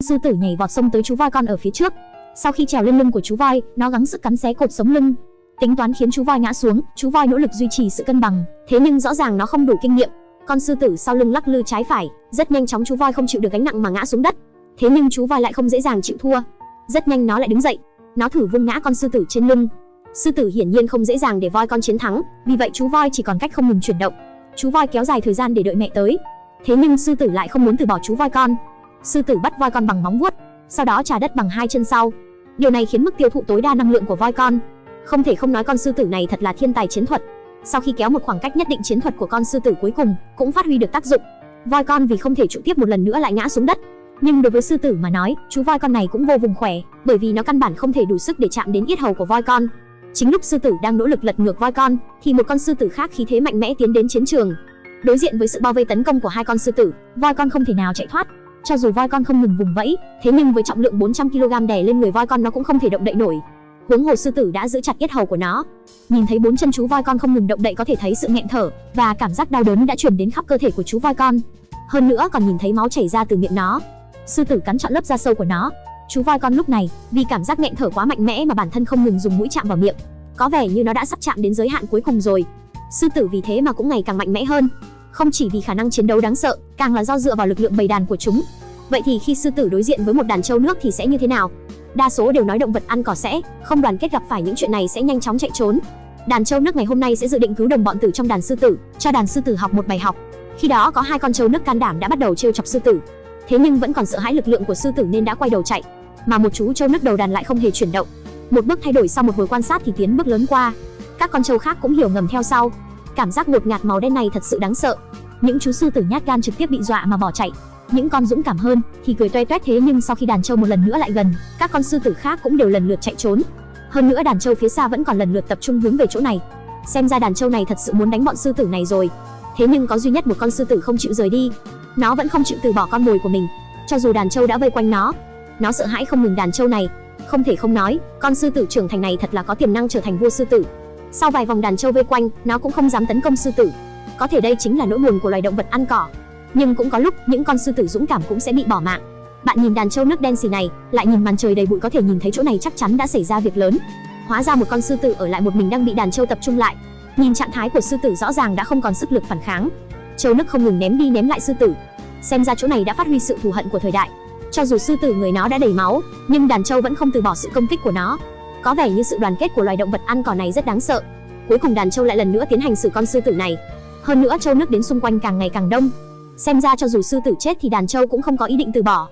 Sư tử nhảy vọt xông tới chú voi con ở phía trước. Sau khi trèo lên lưng của chú voi, nó gắng sức cắn xé cột sống lưng, tính toán khiến chú voi ngã xuống. Chú voi nỗ lực duy trì sự cân bằng, thế nhưng rõ ràng nó không đủ kinh nghiệm. Con sư tử sau lưng lắc lư trái phải, rất nhanh chóng chú voi không chịu được gánh nặng mà ngã xuống đất. Thế nhưng chú voi lại không dễ dàng chịu thua. Rất nhanh nó lại đứng dậy, nó thử vung ngã con sư tử trên lưng. Sư tử hiển nhiên không dễ dàng để voi con chiến thắng, vì vậy chú voi chỉ còn cách không ngừng chuyển động. Chú voi kéo dài thời gian để đợi mẹ tới. Thế nhưng sư tử lại không muốn từ bỏ chú voi con. Sư tử bắt voi con bằng móng vuốt, sau đó trà đất bằng hai chân sau. Điều này khiến mức tiêu thụ tối đa năng lượng của voi con. Không thể không nói con sư tử này thật là thiên tài chiến thuật. Sau khi kéo một khoảng cách nhất định chiến thuật của con sư tử cuối cùng cũng phát huy được tác dụng. Voi con vì không thể trụ tiếp một lần nữa lại ngã xuống đất. Nhưng đối với sư tử mà nói, chú voi con này cũng vô vùng khỏe, bởi vì nó căn bản không thể đủ sức để chạm đến yết hầu của voi con. Chính lúc sư tử đang nỗ lực lật ngược voi con, thì một con sư tử khác khí thế mạnh mẽ tiến đến chiến trường. Đối diện với sự bao vây tấn công của hai con sư tử, voi con không thể nào chạy thoát. Cho dù voi con không ngừng vùng vẫy, thế nhưng với trọng lượng 400 kg đè lên người voi con nó cũng không thể động đậy nổi. Huống hồ sư tử đã giữ chặt yết hầu của nó. Nhìn thấy bốn chân chú voi con không ngừng động đậy có thể thấy sự nghẹn thở và cảm giác đau đớn đã truyền đến khắp cơ thể của chú voi con. Hơn nữa còn nhìn thấy máu chảy ra từ miệng nó. Sư tử cắn trọn lớp da sâu của nó. Chú voi con lúc này, vì cảm giác nghẹn thở quá mạnh mẽ mà bản thân không ngừng dùng mũi chạm vào miệng. Có vẻ như nó đã sắp chạm đến giới hạn cuối cùng rồi. Sư tử vì thế mà cũng ngày càng mạnh mẽ hơn. Không chỉ vì khả năng chiến đấu đáng sợ, càng là do dựa vào lực lượng bầy đàn của chúng. Vậy thì khi sư tử đối diện với một đàn trâu nước thì sẽ như thế nào? Đa số đều nói động vật ăn cỏ sẽ không đoàn kết gặp phải những chuyện này sẽ nhanh chóng chạy trốn. Đàn trâu nước ngày hôm nay sẽ dự định cứu đồng bọn tử trong đàn sư tử, cho đàn sư tử học một bài học. Khi đó có hai con trâu nước can đảm đã bắt đầu trêu chọc sư tử. Thế nhưng vẫn còn sợ hãi lực lượng của sư tử nên đã quay đầu chạy, mà một chú trâu nước đầu đàn lại không hề chuyển động. Một bước thay đổi sau một hồi quan sát thì tiến bước lớn qua. Các con trâu khác cũng hiểu ngầm theo sau. Cảm giác ngột ngạt màu đen này thật sự đáng sợ. Những chú sư tử nhát gan trực tiếp bị dọa mà bỏ chạy. Những con dũng cảm hơn thì cười toe toét thế nhưng sau khi đàn trâu một lần nữa lại gần, các con sư tử khác cũng đều lần lượt chạy trốn. Hơn nữa đàn trâu phía xa vẫn còn lần lượt tập trung hướng về chỗ này. Xem ra đàn trâu này thật sự muốn đánh bọn sư tử này rồi. Thế nhưng có duy nhất một con sư tử không chịu rời đi. Nó vẫn không chịu từ bỏ con mồi của mình, cho dù đàn trâu đã vây quanh nó. Nó sợ hãi không ngừng đàn trâu này. Không thể không nói, con sư tử trưởng thành này thật là có tiềm năng trở thành vua sư tử. Sau vài vòng đàn trâu vây quanh, nó cũng không dám tấn công sư tử. Có thể đây chính là nỗi buồn của loài động vật ăn cỏ. Nhưng cũng có lúc những con sư tử dũng cảm cũng sẽ bị bỏ mạng. Bạn nhìn đàn trâu nước đen xì này, lại nhìn màn trời đầy bụi có thể nhìn thấy chỗ này chắc chắn đã xảy ra việc lớn. Hóa ra một con sư tử ở lại một mình đang bị đàn trâu tập trung lại. Nhìn trạng thái của sư tử rõ ràng đã không còn sức lực phản kháng. Trâu nước không ngừng ném đi ném lại sư tử. Xem ra chỗ này đã phát huy sự thù hận của thời đại. Cho dù sư tử người nó đã đầy máu, nhưng đàn trâu vẫn không từ bỏ sự công kích của nó. Có vẻ như sự đoàn kết của loài động vật ăn cỏ này rất đáng sợ. Cuối cùng đàn trâu lại lần nữa tiến hành xử con sư tử này. Hơn nữa trâu nước đến xung quanh càng ngày càng đông. Xem ra cho dù sư tử chết thì đàn trâu cũng không có ý định từ bỏ.